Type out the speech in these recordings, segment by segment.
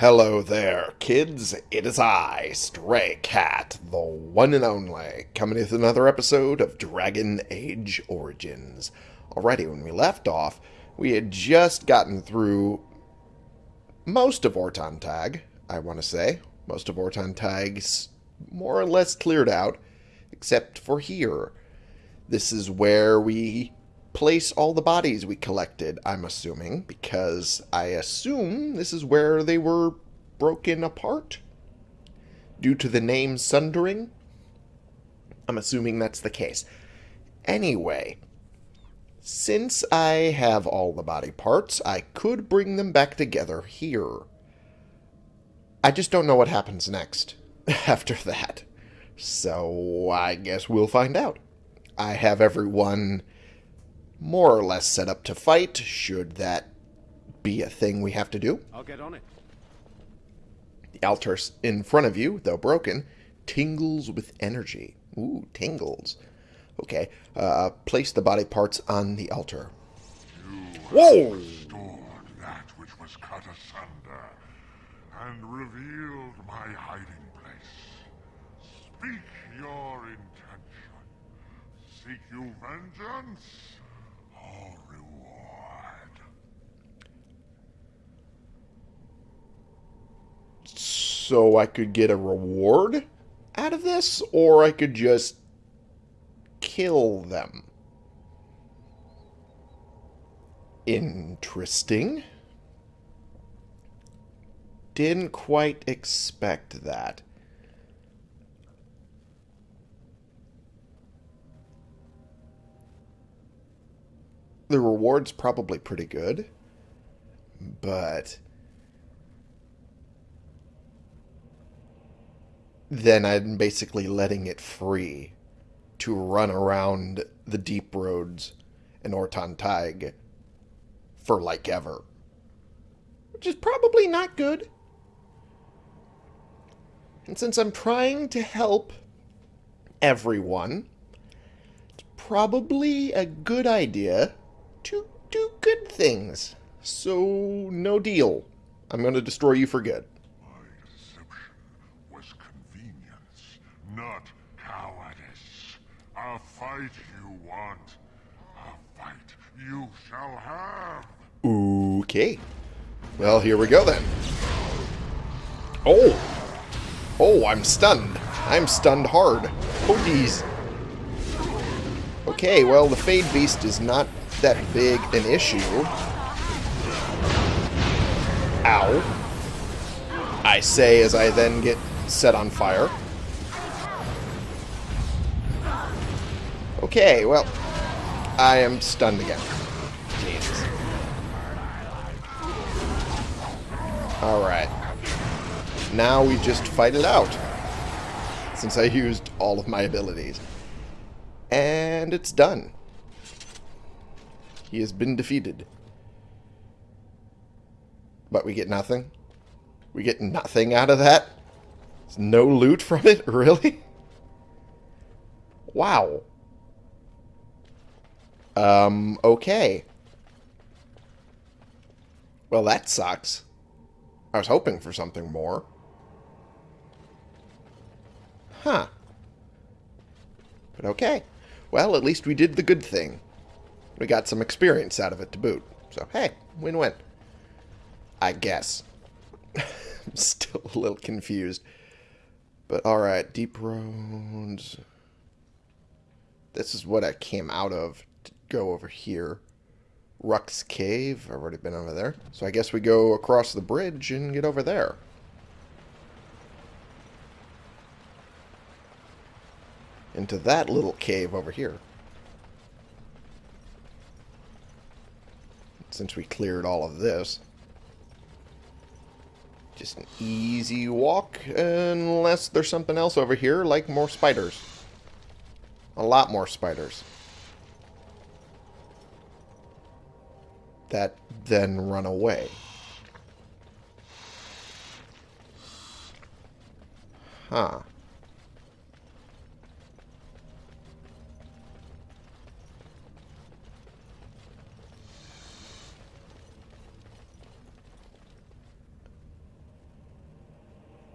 Hello there, kids. It is I, Stray Cat, the one and only, coming with another episode of Dragon Age Origins. Alrighty, when we left off, we had just gotten through most of Ortan Thaig, I want to say. Most of Ortan Thaig's more or less cleared out, except for here. This is where we place all the bodies we collected, I'm assuming, because I assume this is where they were broken apart due to the name Sundering. I'm assuming that's the case. Anyway, since I have all the body parts, I could bring them back together here. I just don't know what happens next after that. So I guess we'll find out. I have everyone more or less set up to fight, should that be a thing we have to do. I'll get on it. The altar in front of you, though broken, tingles with energy. Ooh, tingles. Okay, uh, place the body parts on the altar. Whoa! restored that which was cut asunder, and revealed my hiding place. Speak your intention. Seek you vengeance reward? So I could get a reward out of this, or I could just kill them. Interesting. Didn't quite expect that. The reward's probably pretty good, but then I'm basically letting it free to run around the deep roads in Ortan Thaig for like ever. Which is probably not good. And since I'm trying to help everyone, it's probably a good idea to do good things. So, no deal. I'm going to destroy you for good. My deception was convenience, not cowardice. A fight you want, a fight you shall have. Okay. Well, here we go then. Oh! Oh, I'm stunned. I'm stunned hard. Oh, geez. Okay, well, the Fade Beast is not that big an issue. Ow. I say as I then get set on fire. Okay, well, I am stunned again. Jesus. Alright. Now we just fight it out. Since I used all of my abilities. And it's done. He has been defeated. But we get nothing? We get nothing out of that? There's no loot from it? Really? Wow. Um, okay. Well, that sucks. I was hoping for something more. Huh. But okay. Well, at least we did the good thing. We got some experience out of it to boot. So, hey, win-win. I guess. I'm still a little confused. But alright, deep roads. This is what I came out of to go over here. Rux Cave. I've already been over there. So I guess we go across the bridge and get over there. Into that little cave over here. Since we cleared all of this. Just an easy walk, unless there's something else over here, like more spiders. A lot more spiders. That then run away. Huh.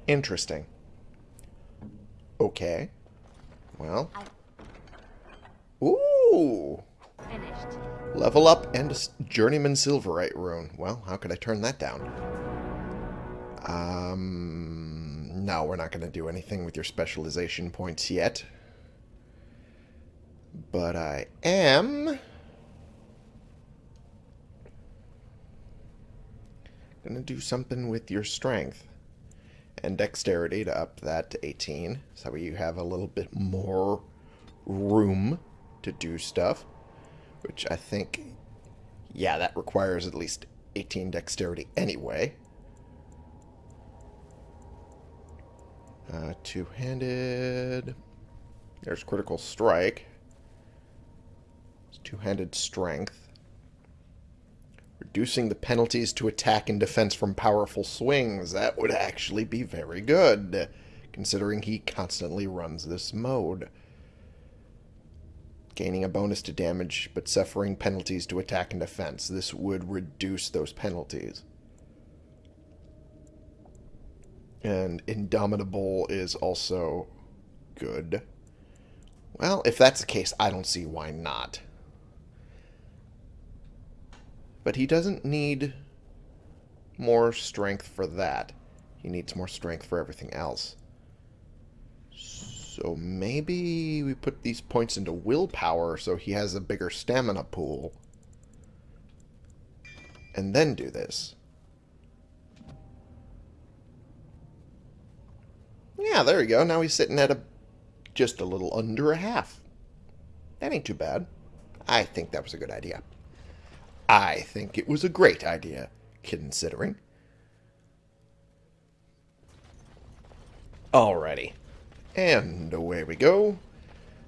Interesting. Okay. Well. Ooh! Finished. Level up and a Journeyman Silverite rune. Well, how could I turn that down? Um, no, we're not going to do anything with your specialization points yet. But I am... Going to do something with your strength and dexterity to up that to 18. So you have a little bit more room to do stuff. Which I think, yeah, that requires at least 18 dexterity anyway. Uh, two-handed. There's critical strike. It's Two-handed strength. Reducing the penalties to attack and defense from powerful swings. That would actually be very good, considering he constantly runs this mode. Gaining a bonus to damage, but suffering penalties to attack and defense. This would reduce those penalties. And Indomitable is also good. Well, if that's the case, I don't see why not. But he doesn't need more strength for that. He needs more strength for everything else. So maybe we put these points into willpower so he has a bigger stamina pool. And then do this. Yeah, there you go. Now he's sitting at a just a little under a half. That ain't too bad. I think that was a good idea. I think it was a great idea, considering. Alrighty. And away we go.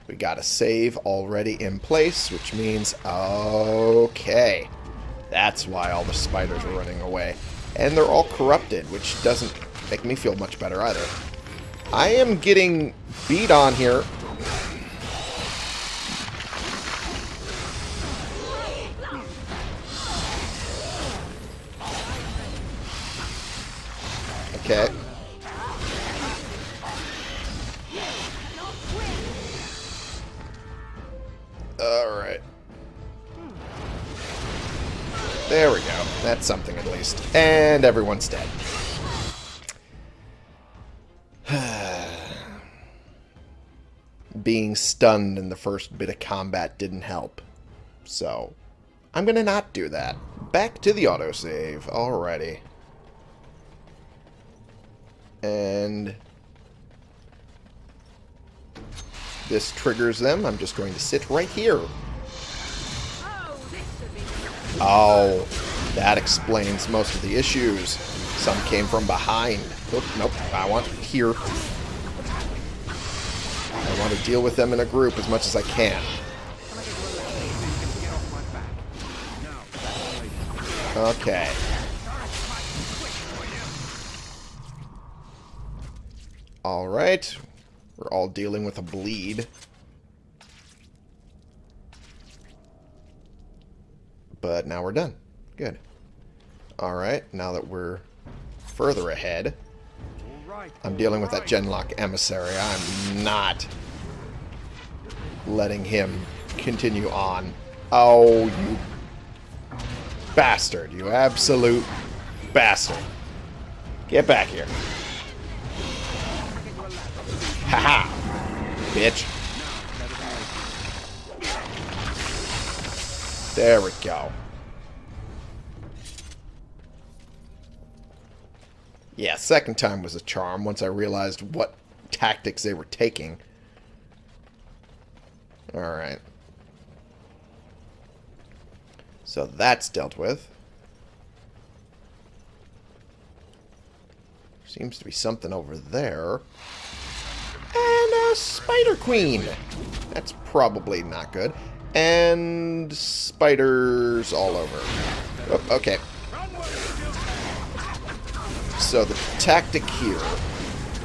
We got a save already in place, which means, okay. That's why all the spiders are running away. And they're all corrupted, which doesn't make me feel much better either. I am getting beat on here. Okay. Alright. There we go. That's something at least. And everyone's dead. Being stunned in the first bit of combat didn't help. So, I'm going to not do that. Back to the autosave. Alrighty. And this triggers them. I'm just going to sit right here. Oh, that explains most of the issues. Some came from behind. Oop, nope, I want here. I want to deal with them in a group as much as I can. Okay. Alright. We're all dealing with a bleed. But now we're done. Good. Alright, now that we're further ahead, I'm dealing with that Genlock emissary. I'm not letting him continue on. Oh, you bastard. You absolute bastard. Get back here. Haha. Bitch. There we go. Yeah, second time was a charm once I realized what tactics they were taking. Alright. So that's dealt with. Seems to be something over there. And a Spider Queen. That's probably not good. And spiders all over. Oh, okay. So the tactic here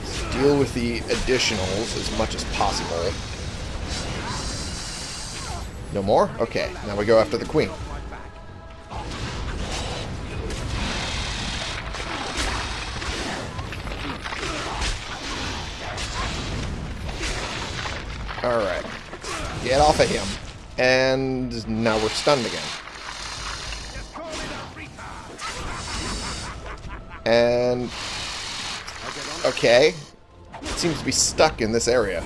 is deal with the additionals as much as possible. No more? Okay, now we go after the queen. Alright. Get off of him. And now we're stunned again. And... Okay. Seems to be stuck in this area.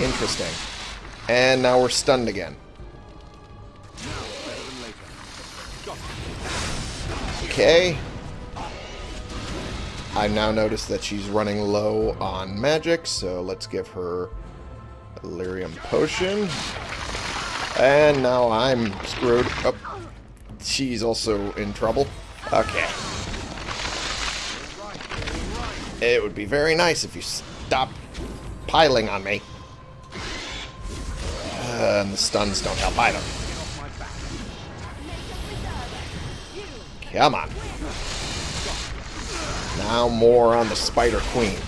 Interesting. And now we're stunned again. Okay. I now notice that she's running low on magic, so let's give her lyrium potion. And now I'm screwed. Oh, she's also in trouble. Okay. It would be very nice if you stop piling on me. Uh, and the stuns don't help either. Come on. Now more on the Spider Queen.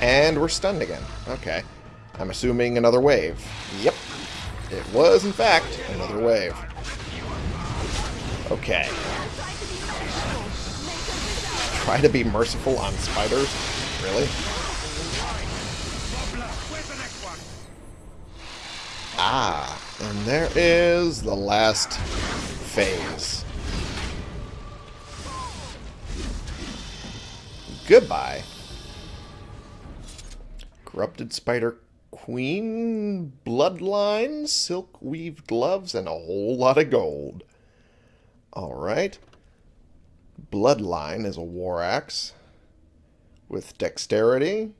And we're stunned again. Okay. I'm assuming another wave. Yep. It was, in fact, another wave. Okay. Try to be merciful on spiders? Really? Ah, and there is the last phase. Goodbye. Corrupted Spider Queen, Bloodline, Silk Weaved Gloves, and a whole lot of gold. Alright. Bloodline is a war axe with dexterity,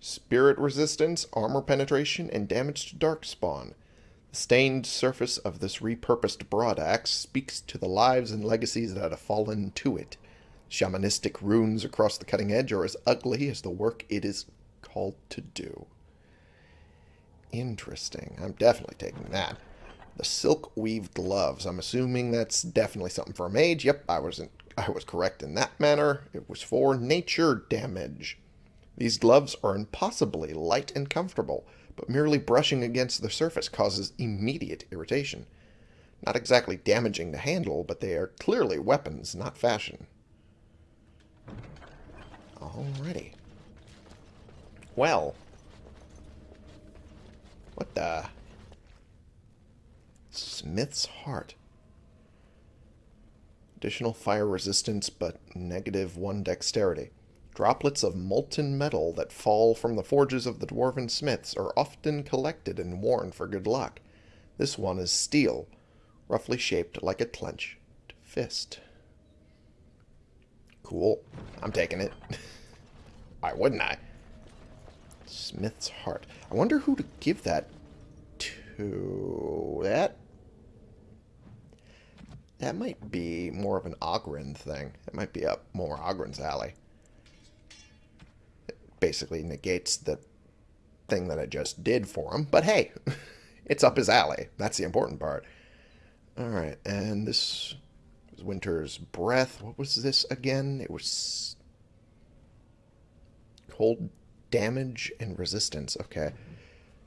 spirit resistance, armor penetration, and damage to darkspawn. The stained surface of this repurposed broadaxe speaks to the lives and legacies that have fallen to it. Shamanistic runes across the cutting edge are as ugly as the work it is called to do. Interesting. I'm definitely taking that. The silk weaved gloves. I'm assuming that's definitely something for a mage. Yep, I wasn't I was correct in that manner. It was for nature damage. These gloves are impossibly light and comfortable, but merely brushing against the surface causes immediate irritation. Not exactly damaging the handle, but they are clearly weapons, not fashion. Alrighty. Well. What the... Smith's Heart. Additional fire resistance, but negative one dexterity. Droplets of molten metal that fall from the forges of the dwarven smiths are often collected and worn for good luck. This one is steel, roughly shaped like a clenched fist. Cool. I'm taking it. Why wouldn't I? Smith's Heart. I wonder who to give that to. That that might be more of an Oghren thing. It might be up more Oghren's alley. It basically negates the thing that I just did for him. But hey, it's up his alley. That's the important part. Alright, and this Winter's Breath. What was this again? It was cold damage and resistance. Okay.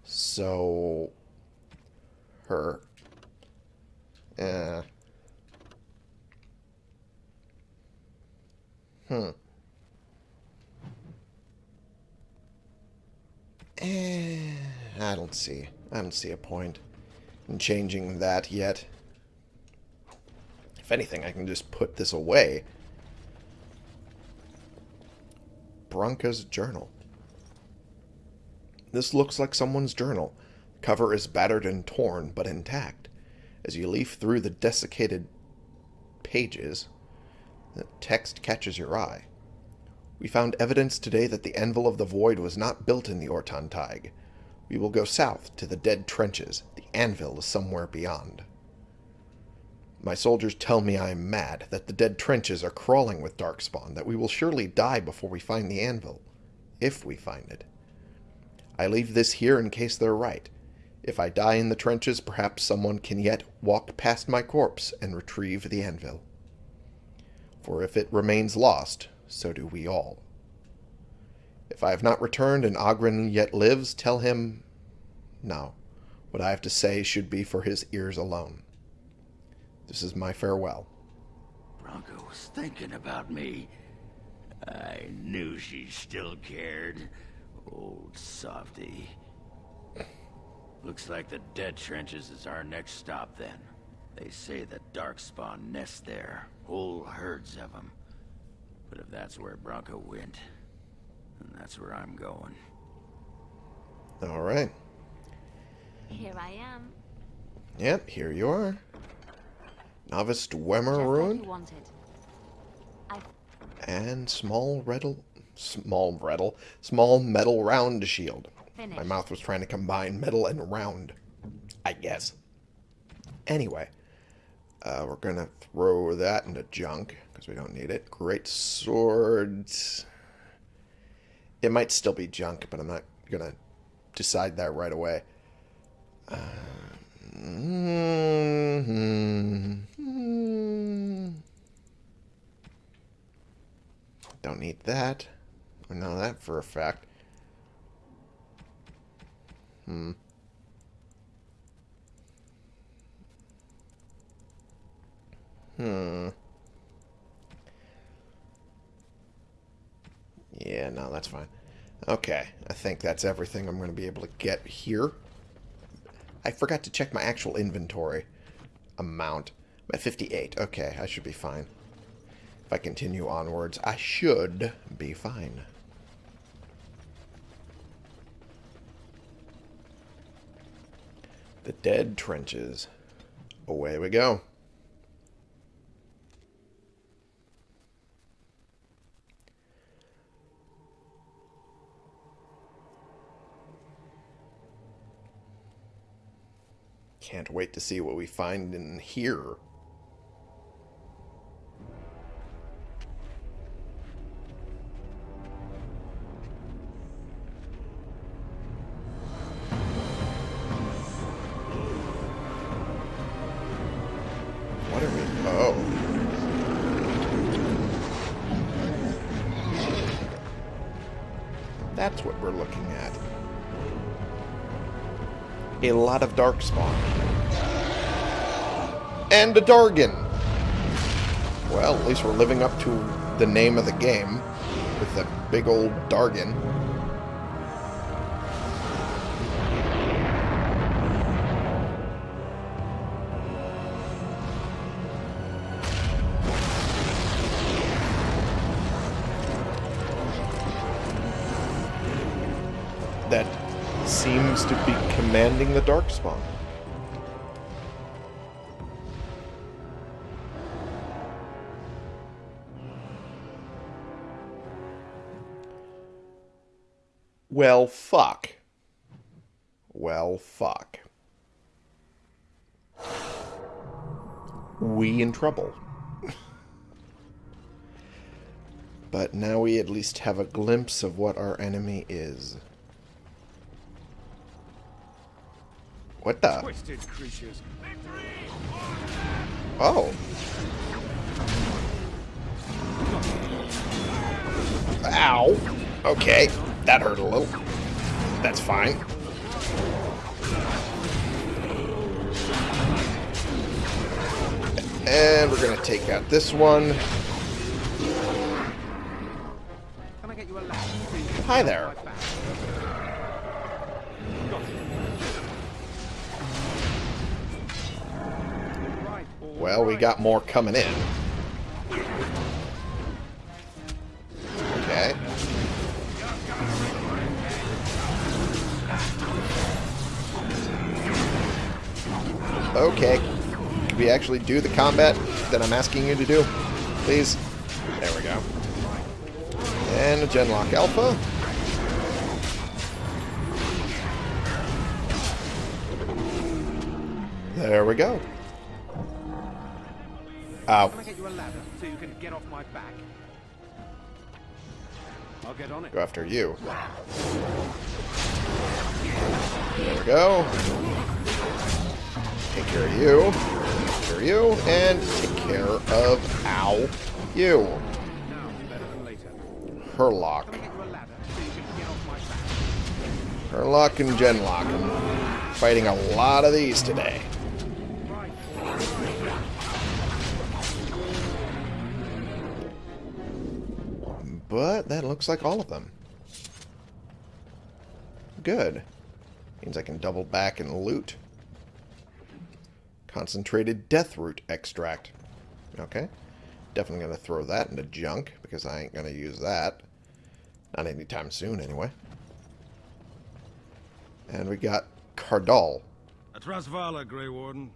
So her uh Hmm. Eh, I don't see. I don't see a point in changing that yet. If anything, I can just put this away. Branka's journal. This looks like someone's journal. Cover is battered and torn, but intact. As you leaf through the desiccated pages, the text catches your eye. We found evidence today that the Anvil of the Void was not built in the Ortan Thaig. We will go south to the dead trenches. The Anvil is somewhere beyond. My soldiers tell me I am mad, that the dead trenches are crawling with Darkspawn, that we will surely die before we find the Anvil. If we find it. I leave this here in case they're right. If I die in the trenches, perhaps someone can yet walk past my corpse and retrieve the Anvil for if it remains lost, so do we all. If I have not returned and Oghren yet lives, tell him no. What I have to say should be for his ears alone. This is my farewell. Branka was thinking about me. I knew she still cared. Old softy. Looks like the dead trenches is our next stop then. They say the Darkspawn nest there. Whole herds of them. But if that's where Branka went, then that's where I'm going. All right. Here I am. Yep, here you are. Novice Dweomer Rune you wanted. I and small redle, small redle, small metal round shield. My mouth was trying to combine metal and round, I guess. Anyway, uh, we're gonna throw that into junk because we don't need it. Great swords. It might still be junk, but I'm not gonna decide that right away. Uh, mhm. Don't need that. I know that for a fact. Hmm. Hmm. Yeah, no, that's fine. Okay, I think that's everything I'm going to be able to get here. I forgot to check my actual inventory amount. I'm at 58. Okay, I should be fine. If I continue onwards, I should be fine. The dead trenches. Away we go. Can't wait to see what we find in here. Oh. That's what we're looking at. A lot of Darkspawn. And a Dargan. Well, at least we're living up to the name of the game with the big old Dargan. That seems to be commanding the Darkspawn. Well, fuck. Well, fuck. We in trouble. but now we at least have a glimpse of what our enemy is. What the? Twisted creatures. Oh. Ow. Okay, that hurt a little. That's fine. And we're gonna take out this one. Can I get you a lamp? so you can Hi there. off my back? Right, all Well, we got more coming in. Okay. Can we actually do the combat that I'm asking you to do? Please? There we go. And a Genlock Alpha. There we go. Ow. Can I get you a ladder so you can get off my back? I'll get on it. Go after you. There we go. Take care of you. Take care of you. And take care of, ow, you. Hurlock. Hurlock and Genlock. I'm fighting a lot of these today. But that looks like all of them. Good. Means I can double back and loot. Concentrated death root extract. Okay. Definitely going to throw that into junk, because I ain't going to use that. Not anytime soon, anyway. And we got Kardol. A Trasvala, Grey Warden.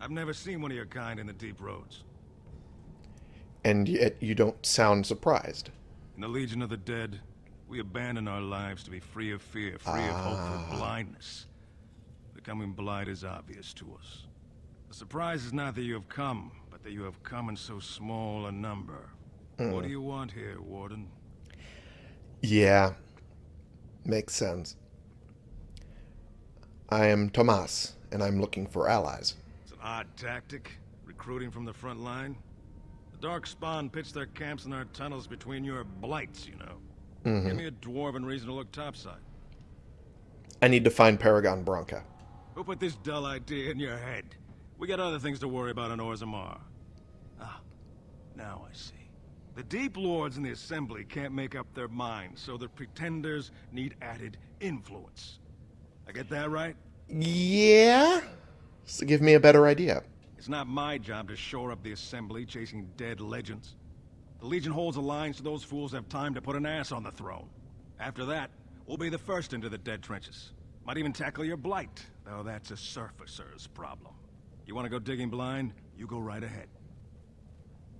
I've never seen one of your kind in the deep roads. And yet you don't sound surprised. In the Legion of the Dead, we abandon our lives to be free of fear, free of hope for ah. blindness. Becoming blind is obvious to us. The surprise is not that you have come, but that you have come in so small a number. What do you want here, Warden? Yeah. Makes sense. I am Tomas, and I'm looking for allies. It's an odd tactic, recruiting from the front line. The Darkspawn pitch their camps in our tunnels between your blights, you know. Mm-hmm. Give me a dwarven reason to look topside. I need to find Paragon Branka. Who put this dull idea in your head? We got other things to worry about in Orzammar. Ah, now I see. The Deep Lords in the Assembly can't make up their minds, so the Pretenders need added influence. I get that right? Yeah? So give me a better idea. It's not my job to shore up the Assembly chasing dead legends. The Legion holds alliance so those fools have time to put an ass on the throne. After that, we'll be the first into the dead trenches. Might even tackle your blight, though that's a surfacer's problem. You want to go digging blind? You go right ahead.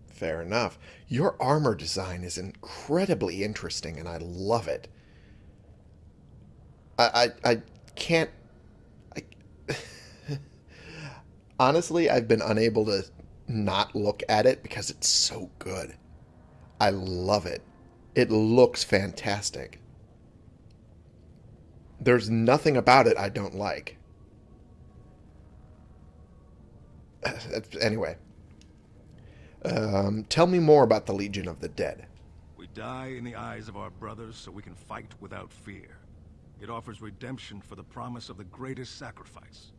Fair enough. Your armor design is incredibly interesting, and I love it. I I, I can't. I, honestly, I've been unable to not look at it because it's so good. I love it. It looks fantastic. There's nothing about it I don't like. Anyway. Um, tell me more about the Legion of the Dead. We die in the eyes of our brothers so we can fight without fear. It offers redemption for the promise of the greatest sacrifice.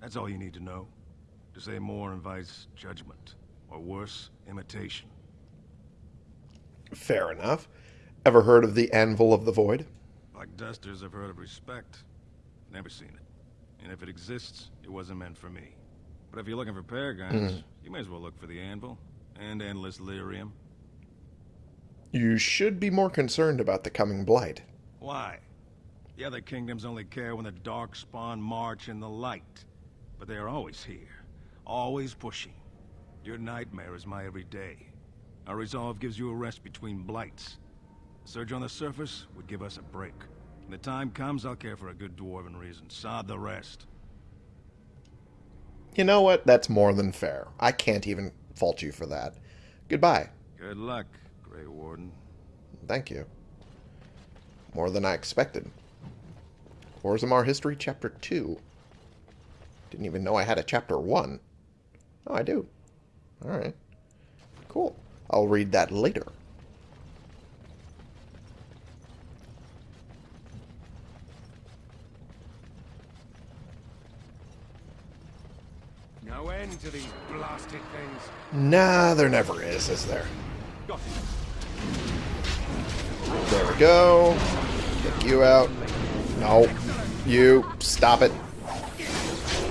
That's all you need to know. To say more invites judgment, or worse, imitation. Fair enough. Ever heard of the Anvil of the Void? Like dusters, I've heard of respect. Never seen it. And if it exists, it wasn't meant for me. But if you're looking for paragons, mm-hmm. you may as well look for the anvil and endless lyrium. You should be more concerned about the coming blight. Why? The other kingdoms only care when the Darkspawn march in the light. But they are always here, always pushing. Your nightmare is my everyday. Our resolve gives you a rest between blights. A surge on the surface would give us a break. When the time comes, I'll care for a good dwarven reason. Sod the rest. You know what? That's more than fair. I can't even fault you for that. Goodbye. Good luck, Grey Warden. Thank you. More than I expected. Orzammar History Chapter 2. Didn't even know I had a Chapter 1. Oh, I do. Alright. Cool. I'll read that later. No end to these blasted things. Nah, there never is, is there? There we go. Get you out. No. You. Stop it.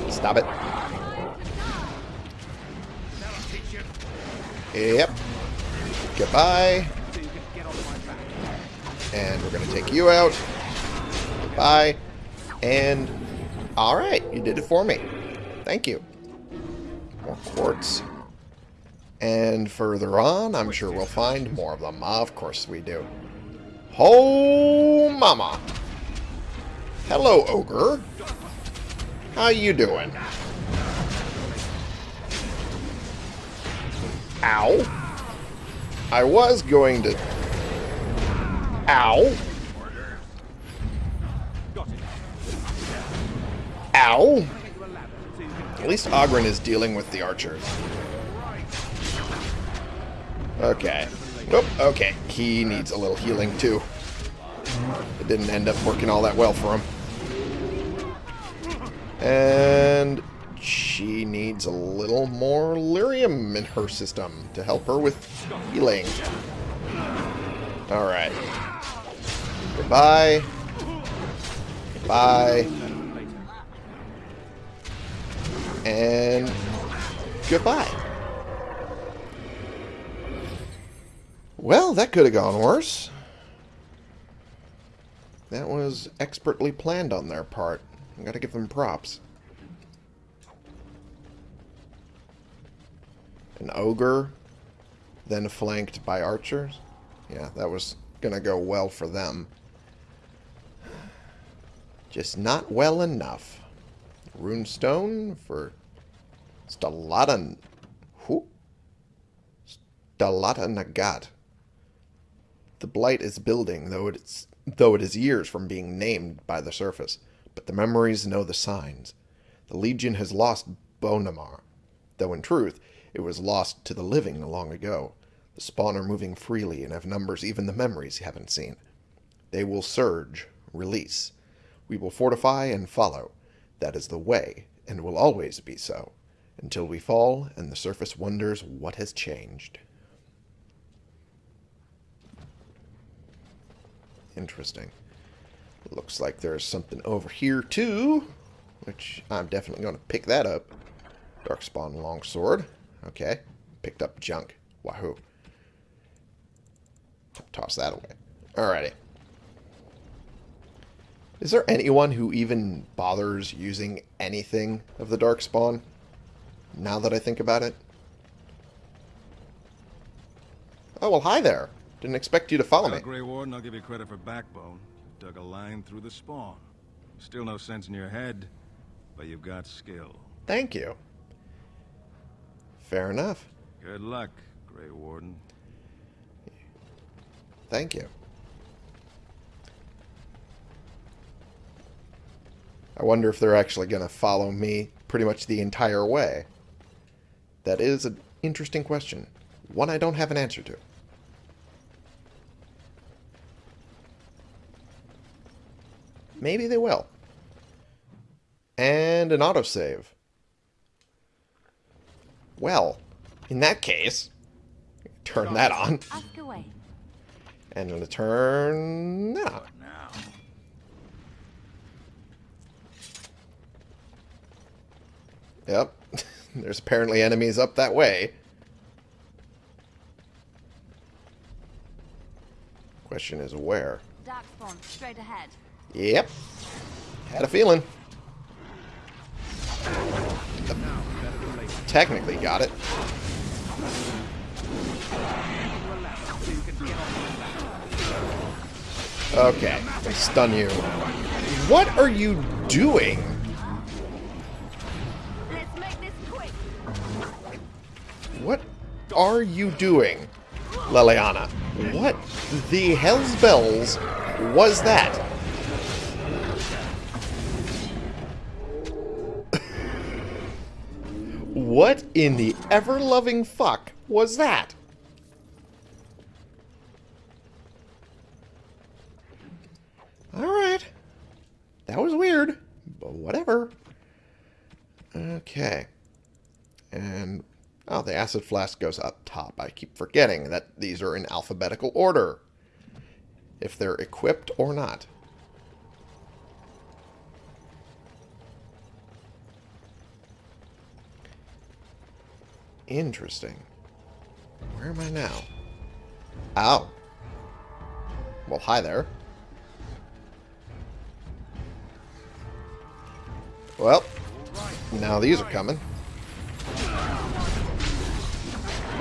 Stop it. Yep. Goodbye. So you can get off my back. And we're going to take you out. Goodbye. And... Alright, you did it for me. Thank you. More quartz. And further on, I'm sure we'll find more of them. Ah, of course we do. Oh, mama. Hello, ogre. How you doing? Ow. I was going to... Ow. Ow. At least Oghren is dealing with the archers. Okay. Nope. Okay. He needs a little healing, too. It didn't end up working all that well for him. And she needs a little more lyrium in her system to help her with healing. Alright. Goodbye. Goodbye. And goodbye. Well, that could have gone worse. That was expertly planned on their part. I gotta give them props. An ogre, then flanked by archers. Yeah, that was gonna go well for them. Just not well enough. Runestone for Stalata... Who? Stalata Nagat. The Blight is building, though it's though it is years from being named by the surface. But the memories know the signs. The Legion has lost Bownammar, though in truth it was lost to the living long ago. The spawn are moving freely and have numbers even the memories haven't seen. They will surge, release. We will fortify and follow. That is the way, and will always be so, until we fall and the surface wonders what has changed. Interesting. Looks like there's something over here too, which I'm definitely going to pick that up. Darkspawn longsword. Okay. Picked up junk. Wahoo. Toss that away. Alrighty. Is there anyone who even bothers using anything of the Darkspawn? Now that I think about it. Oh, well, hi there. Didn't expect you to follow Well, me. Grey Warden, I'll give you credit for backbone. You dug a line through the spawn. Still no sense in your head, but you've got skill. Thank you. Fair enough. Good luck, Grey Warden. Thank you. I wonder if they're actually going to follow me pretty much the entire way. That is an interesting question. One I don't have an answer to. Maybe they will. And an autosave. Well, in that case, turn that on. And I'm going to turn that on. Now, Yep. There's apparently enemies up that way. Question is where? Darkspawn, straight ahead. Yep. Had a feeling. Technically got it. Okay, I stun you. What are you doing? Are you doing, Leliana? What the hell's bells was that? what in the ever-loving fuck was that? Alright. That was weird, but whatever. Okay. And, the acid flask goes up top. I keep forgetting that these are in alphabetical order. If they're equipped or not. Interesting. Where am I now? Ow. Well, hi there. Well, now these are coming.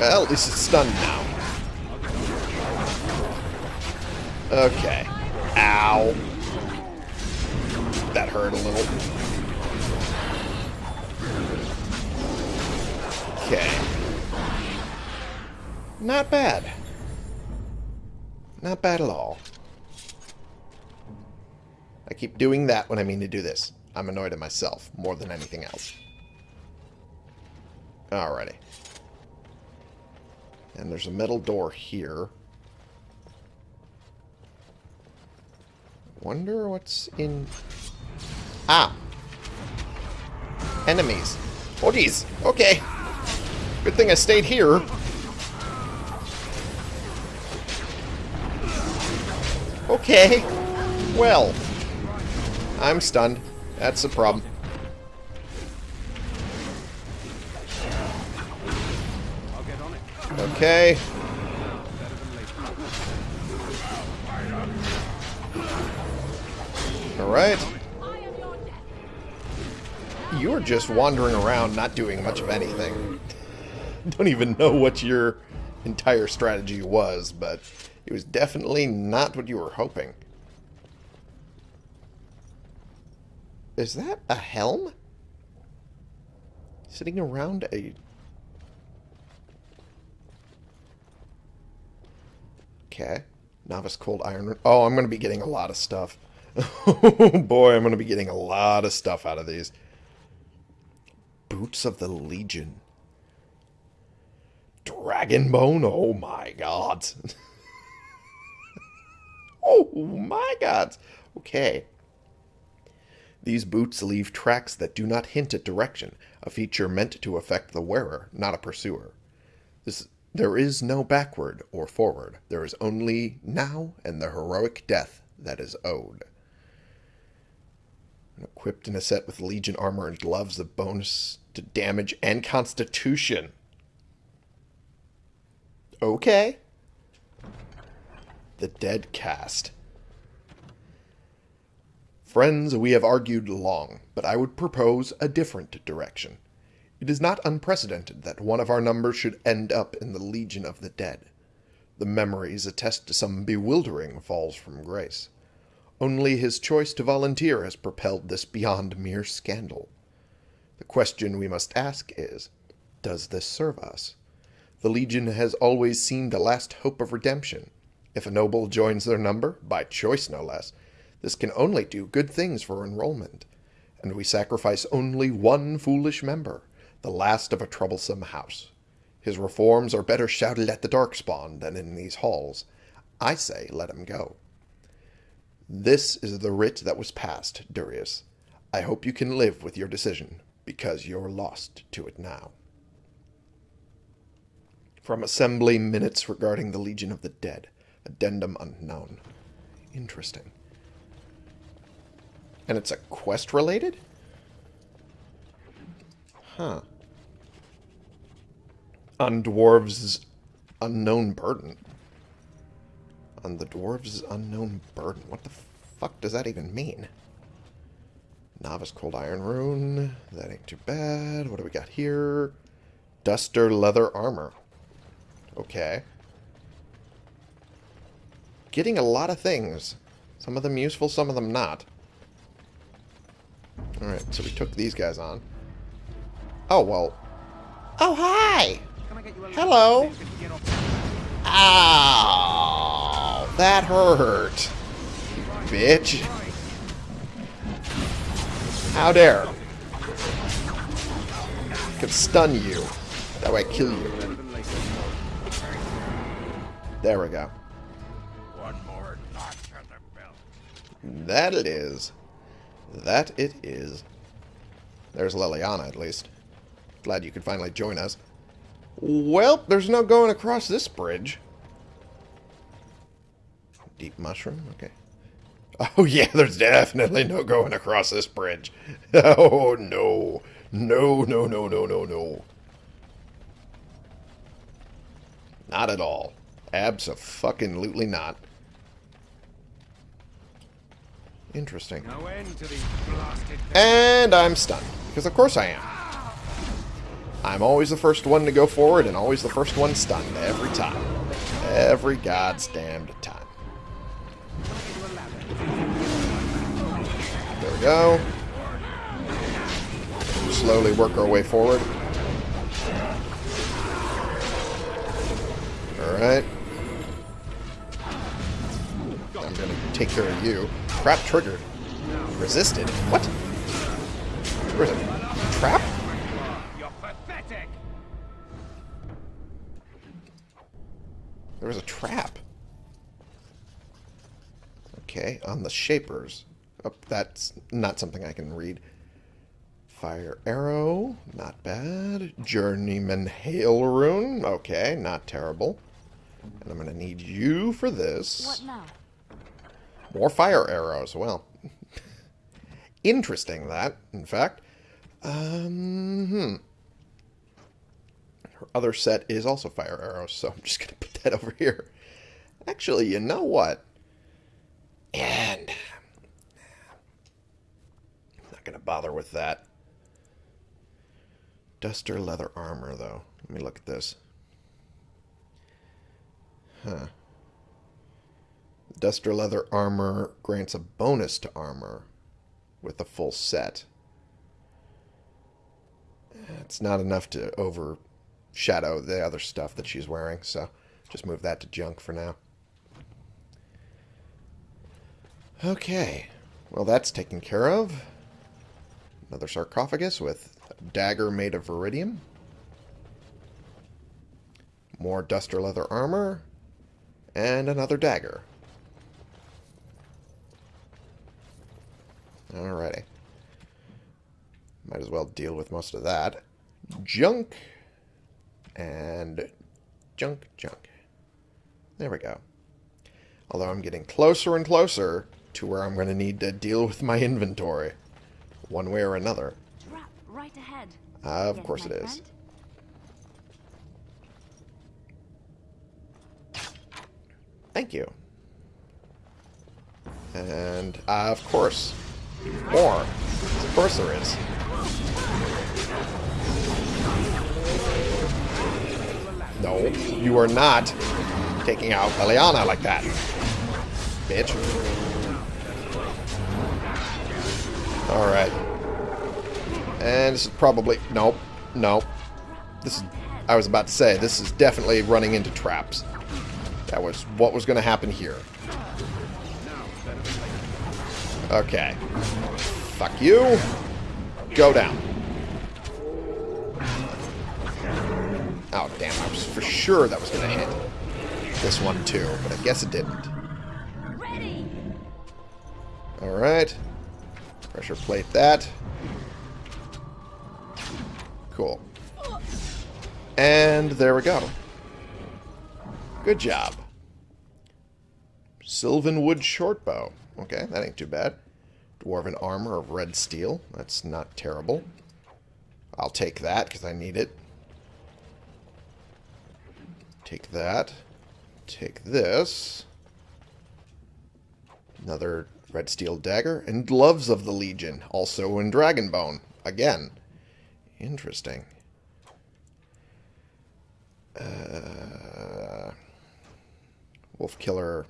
Well, at least it's stunned now. Okay. Ow. That hurt a little. Okay. Not bad. Not bad at all. I keep doing that when I mean to do this. I'm annoyed at myself more than anything else. Alrighty. And there's a metal door here. Wonder what's in... Ah! Enemies. Oh, jeez. Okay. Good thing I stayed here. Okay. Well. I'm stunned. That's the problem. Okay. Alright. You're just wandering around, not doing much of anything. Don't even know what your entire strategy was, but it was definitely not what you were hoping. Is that a helm? Sitting around a... Okay. Novice Cold Iron... Oh, I'm going to be getting a lot of stuff. Oh boy, I'm going to be getting a lot of stuff out of these. Boots of the Legion. Dragonbone? Oh my god. oh my god. Okay. These boots leave tracks that do not hint at direction, a feature meant to affect the wearer, not a pursuer. This, there is no backward or forward. There is only now and the heroic death that is owed. Equipped in a set with Legion armor and gloves, the bonus to damage and constitution. Okay. The Dead Cast. Friends, we have argued long, but I would propose a different direction. It is not unprecedented that one of our number should end up in the Legion of the Dead. The memories attest to some bewildering falls from grace. Only his choice to volunteer has propelled this beyond mere scandal. The question we must ask is, does this serve us? The Legion has always seemed a last hope of redemption. If a noble joins their number, by choice no less, this can only do good things for enrollment. And we sacrifice only one foolish member, the last of a troublesome house. His reforms are better shouted at the Darkspawn than in these halls. I say let him go. This is the writ that was passed, Durius. I hope you can live with your decision, because you're lost to it now. From Assembly Minutes regarding the Legion of the Dead. Addendum unknown. Interesting. And it's a quest related? Huh. On dwarves' unknown burden. On the dwarves' unknown burden. What the fuck does that even mean? Novice Cold Iron Rune. That ain't too bad. What do we got here? Duster Leather Armor. Okay. Getting a lot of things. Some of them useful, some of them not. Alright, so we took these guys on. Oh, well. Oh, hi! Hello. Ow! That hurt. Bitch. How dare. I could stun you. That way I kill you. There we go. That it is. That it is. There's Leliana, at least. Glad you could finally join us. Well, there's no going across this bridge. Deep mushroom? Okay. Oh, yeah, there's definitely no going across this bridge. Oh, no. No, no, no, no, no, no. Not at all. Abso-fucking-lutely not. Interesting. No end to these blasted And I'm stunned. Because of course I am. I'm always the first one to go forward and always the first one stunned. Every time. Every god's damned time. There we go. Slowly work our way forward. Alright. I'm gonna take care of you. Trap triggered. Resisted? What? Where's it? Trap? There was a trap. Okay, on the shapers. Oh, that's not something I can read. Fire arrow, not bad. Journeyman hail rune, okay, not terrible. And I'm gonna need you for this. What now? More fire arrows. Well, interesting that, in fact. Um, hmm. Her other set is also fire arrows, so I'm just going to put that over here. Actually, you know what? And I'm not going to bother with that. Duster leather armor, though. Let me look at this. Huh. Duster leather armor grants a bonus to armor with a full set. It's not enough to overshadow the other stuff that she's wearing, so just move that to junk for now. Okay. Well, that's taken care of. Another sarcophagus with a dagger made of veridium. More duster leather armor. And another dagger. Alrighty. Might as well deal with most of that. Junk. And junk, junk. There we go. Although I'm getting closer and closer to where I'm going to need to deal with my inventory. One way or another. Right ahead. Uh, of Yes, course it is. friend? Thank you. And, uh, of course, more. Of course there is. No, you are not taking out Leliana like that. Bitch. Alright. And this is probably... Nope. Nope. This is... I was about to say, this is definitely running into traps. That was what was going to happen here. Okay. Fuck you. Go down. Oh, damn. I was for sure that was going to hit this one, too. But I guess it didn't. Alright. Pressure plate that. Cool. And there we go. Good job. Sylvanwood shortbow. Okay, that ain't too bad. Dwarven armor of red steel. That's not terrible. I'll take that because I need it. Take that. Take this. Another red steel dagger. And gloves of the Legion. Also in Dragonbone. Again. Interesting. Uh, Wolf Killer.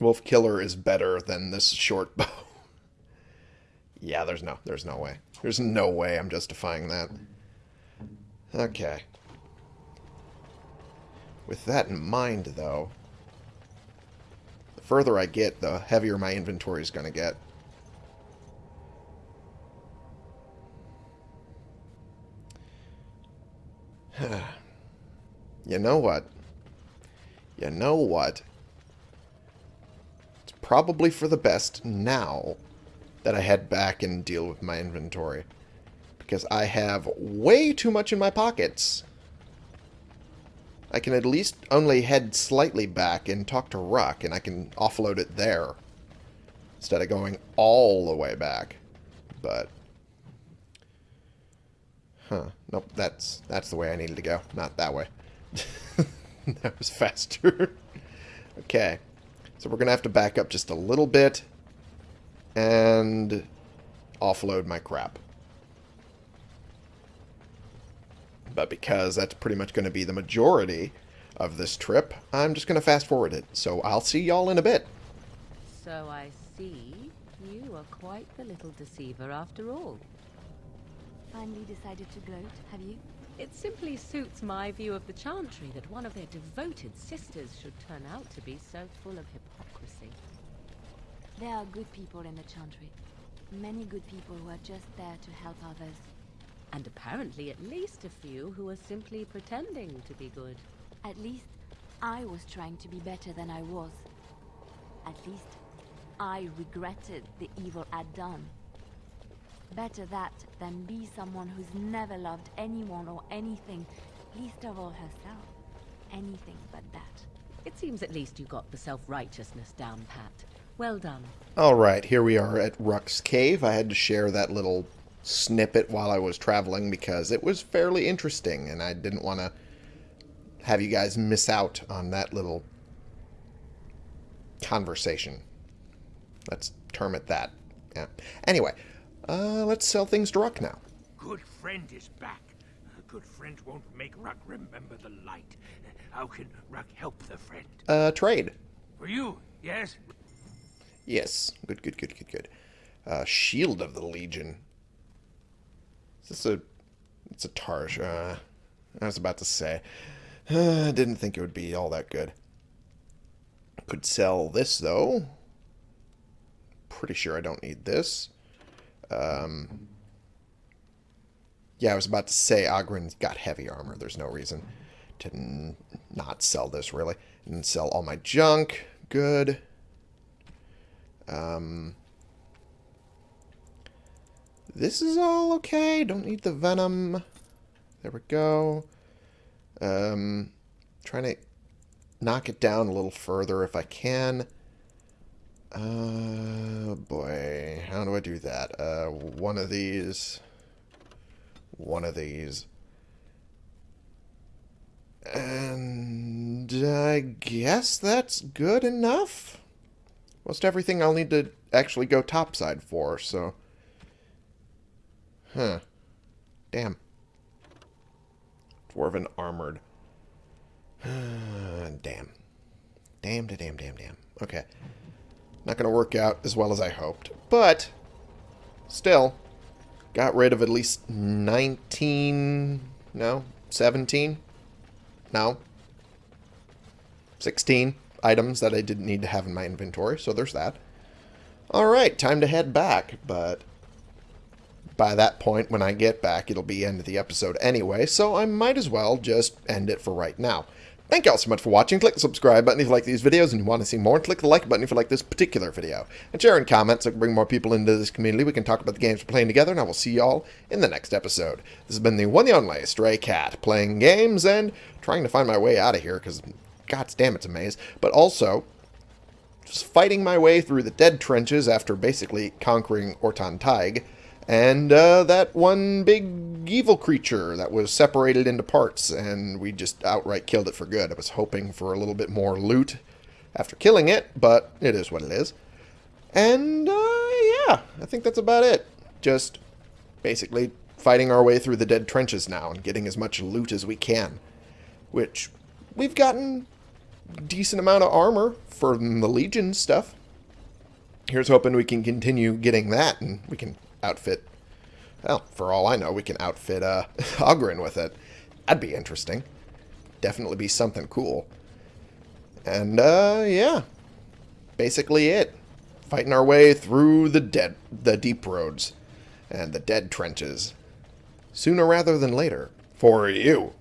Wolf Killer is better than this short bow. Yeah, there's no there's no way. There's no way I'm justifying that. Okay. With that in mind, though, the further I get, the heavier my inventory is going to get. you know what? You know what? It's probably for the best now that I head back and deal with my inventory. Because I have way too much in my pockets. I can at least only head slightly back and talk to Ruck, and I can offload it there. Instead of going all the way back. But... Huh. Nope, that's, that's the way I needed to go. Not that way. that was faster. okay. So we're going to have to back up just a little bit. And offload my crap. But because that's pretty much going to be the majority of this trip, I'm just going to fast forward it. So I'll see y'all in a bit. So I see you are quite the little deceiver after all. Finally decided to gloat, have you? It simply suits my view of the Chantry that one of their devoted sisters should turn out to be so full of hypocrisy. There are good people in the Chantry. Many good people who are just there to help others. And apparently at least a few who are simply pretending to be good. At least, I was trying to be better than I was. At least, I regretted the evil I'd done. Better that than be someone who's never loved anyone or anything, least of all herself. anything but that. It seems at least you got the self-righteousness down pat. Well done. All right, here we are at Ruck's Cave. I had to share that little snippet while I was traveling because it was fairly interesting, and I didn't want to have you guys miss out on that little conversation. Let's term it that. Yeah. Anyway, uh, let's sell things to Ruck now. Good friend is back. A good friend won't make Ruck remember the light. How can Ruck help the friend? Uh, trade. For you, yes? Yes. Good, good, good, good, good. Uh, Shield of the Legion. Is this a... It's a Tarsh. Uh, I was about to say. Uh, didn't think it would be all that good. Could sell this, though. Pretty sure I don't need this. Um, yeah, I was about to say Oghren's got heavy armor. There's no reason to not sell this, really. And sell all my junk. Good. Um, this is all okay. Don't need the venom. There we go. Um, trying to knock it down a little further if I can. Uh, boy, how do I do that? Uh, one of these, one of these, and I guess that's good enough. Most everything I'll need to actually go topside for, so. Huh. Damn. Dwarven armored. damn. Damn, to damn, damn, damn. Okay. Not going to work out as well as I hoped. But, still, got rid of at least 19, no, 17, no, 16 items that I didn't need to have in my inventory, so there's that. Alright, time to head back, but by that point, when I get back, it'll be end of the episode anyway, so I might as well just end it for right now. Thank you all so much for watching. Click the subscribe button if you like these videos and you want to see more. Click the like button if you like this particular video. And share and comment so I can bring more people into this community. We can talk about the games we're playing together, and I will see you all in the next episode. This has been the one and only Stray Cat, playing games and trying to find my way out of here, because god damn it's a maze. But also, just fighting my way through the dead trenches after basically conquering Ortan Thaig. And uh, that one big evil creature that was separated into parts, and we just outright killed it for good. I was hoping for a little bit more loot after killing it, but it is what it is. And, uh, yeah, I think that's about it. Just basically fighting our way through the dead trenches now and getting as much loot as we can. Which, we've gotten decent amount of armor for the Legion stuff. Here's hoping we can continue getting that, and we can outfit... Well, for all I know, we can outfit uh, Oghren with it. That'd be interesting. Definitely be something cool. And, uh, yeah. Basically it. Fighting our way through the dead, the deep roads and the dead trenches. Sooner rather than later. For you.